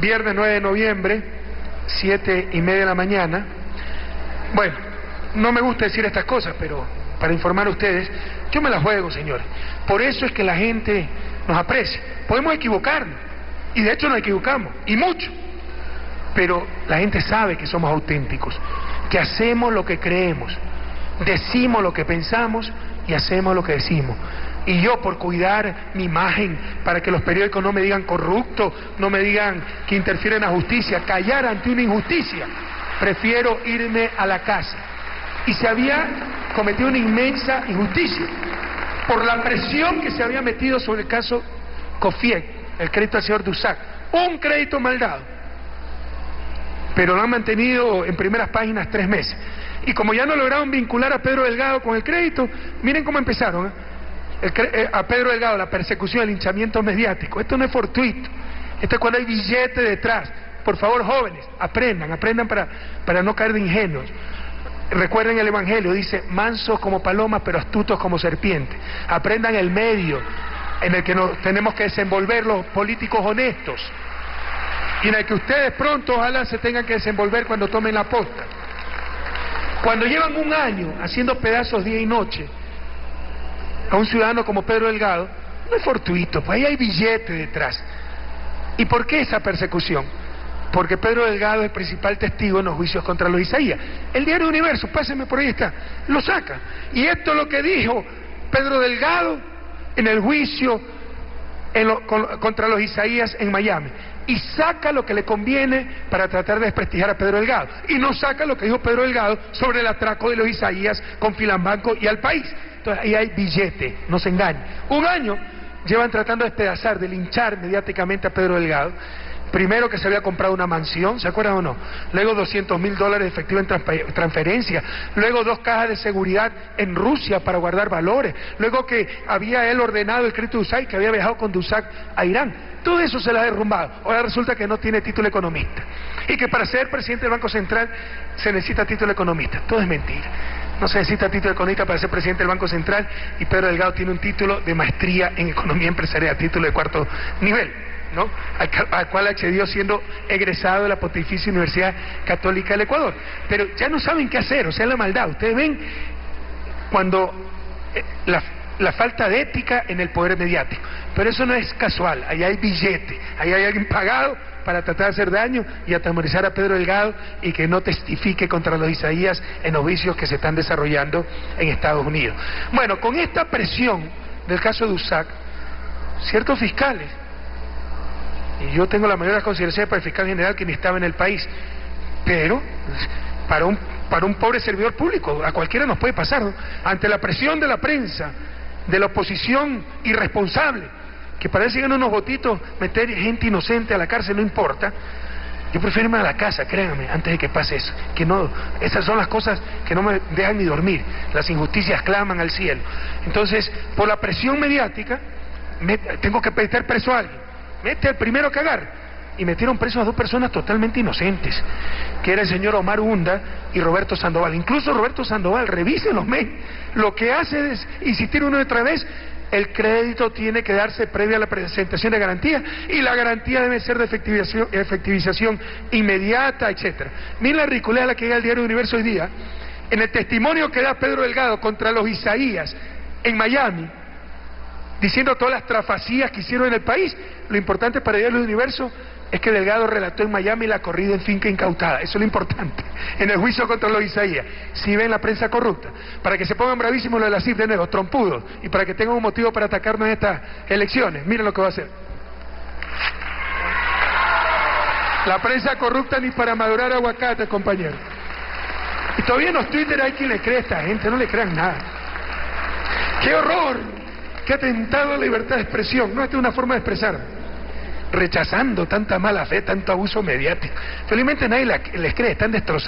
viernes 9 de noviembre, 7 y media de la mañana. Bueno, no me gusta decir estas cosas, pero para informar a ustedes, yo me las juego, señores. Por eso es que la gente nos aprecia. Podemos equivocarnos, y de hecho nos equivocamos, y mucho. Pero la gente sabe que somos auténticos, que hacemos lo que creemos, decimos lo que pensamos y hacemos lo que decimos. Y yo por cuidar mi imagen, para que los periódicos no me digan corrupto, no me digan que interfieren en la justicia, callar ante una injusticia, prefiero irme a la casa. Y se había cometido una inmensa injusticia por la presión que se había metido sobre el caso Cofiec, el crédito al señor Dusac. Un crédito mal dado. Pero lo han mantenido en primeras páginas tres meses. Y como ya no lograron vincular a Pedro Delgado con el crédito, miren cómo empezaron. ¿eh? Eh, a Pedro Delgado, la persecución, el hinchamiento mediático. Esto no es fortuito. Esto es cuando hay billete detrás. Por favor, jóvenes, aprendan, aprendan para, para no caer de ingenuos. Recuerden el Evangelio, dice, mansos como palomas, pero astutos como serpientes. Aprendan el medio en el que nos tenemos que desenvolver los políticos honestos y en el que ustedes pronto ojalá se tengan que desenvolver cuando tomen la posta. Cuando llevan un año haciendo pedazos día y noche a un ciudadano como Pedro Delgado, no es fortuito, pues ahí hay billete detrás. ¿Y por qué esa persecución? Porque Pedro Delgado es el principal testigo en los juicios contra los Isaías. El diario Universo, pásenme por ahí está, lo saca. Y esto es lo que dijo Pedro Delgado en el juicio contra los Isaías en Miami. Y saca lo que le conviene para tratar de desprestigiar a Pedro Delgado. Y no saca lo que dijo Pedro Delgado sobre el atraco de los Isaías con Filambanco y al país. Entonces ahí hay billete, no se engañen. Un año llevan tratando de despedazar, de linchar mediáticamente a Pedro Delgado. Primero que se había comprado una mansión, ¿se acuerdan o no? Luego 200 mil dólares de efectivo en transferencia. Luego dos cajas de seguridad en Rusia para guardar valores. Luego que había él ordenado el crédito de que había viajado con Dusac a Irán. Todo eso se le ha derrumbado. Ahora resulta que no tiene título economista. Y que para ser presidente del Banco Central se necesita título economista. Todo es mentira. No se necesita título economista para ser presidente del Banco Central y Pedro Delgado tiene un título de maestría en economía empresarial, título de cuarto nivel. ¿No? al, cual accedió siendo egresado de la Pontificia Universidad Católica del Ecuador. Pero ya no saben qué hacer, o sea, la maldad. Ustedes ven cuando eh, la, falta de ética en el poder mediático. Pero eso no es casual, ahí hay billete, ahí hay alguien pagado para tratar de hacer daño y atemorizar a Pedro Delgado y que no testifique contra los Isaías en los que se están desarrollando en Estados Unidos. Bueno, con esta presión del caso de USAC, ciertos fiscales y yo tengo la mayor consideración para el fiscal general que ni estaba en el país. Pero para un, para un pobre servidor público, a cualquiera nos puede pasar, ante la presión de la prensa, de la oposición irresponsable, que parece que en unos votitos meter gente inocente a la cárcel no importa. Yo prefiero irme a la casa, créanme, antes de que pase eso. Que no, esas son las cosas que no me dejan ni dormir. Las injusticias claman al cielo. Entonces, por la presión mediática, me, tengo que pedir preso a alguien mete al primero que agarra. Y metieron presos a dos personas totalmente inocentes, que era el señor Omar Hunda y Roberto Sandoval. Incluso Roberto Sandoval, revisen los mails, lo que hace es insistir una y otra vez, el crédito tiene que darse previa a la presentación de garantía y la garantía debe ser de efectivización, inmediata, etcétera. Miren la ridiculez a la que llega el diario Universo hoy día. En el testimonio que da Pedro Delgado contra los Isaías en Miami, diciendo todas las trafacías que hicieron en el país. Lo importante para el universo es que Delgado relató en Miami la corrida en finca incautada. Eso es lo importante. En el juicio contra los Isaías. Si ven la prensa corrupta. Para que se pongan bravísimos lo de la CIF de nuevo, trompudos. Y para que tengan un motivo para atacarnos en estas elecciones. Miren lo que va a hacer. La prensa corrupta ni para madurar aguacate, compañero. Y todavía en los Twitter hay quien le cree a esta gente, no le crean nada. ¡Qué horror! ha atentado a la libertad de expresión. No, esta es una forma de expresar. Rechazando tanta mala fe, tanto abuso mediático. Felizmente nadie les cree, están destrozados.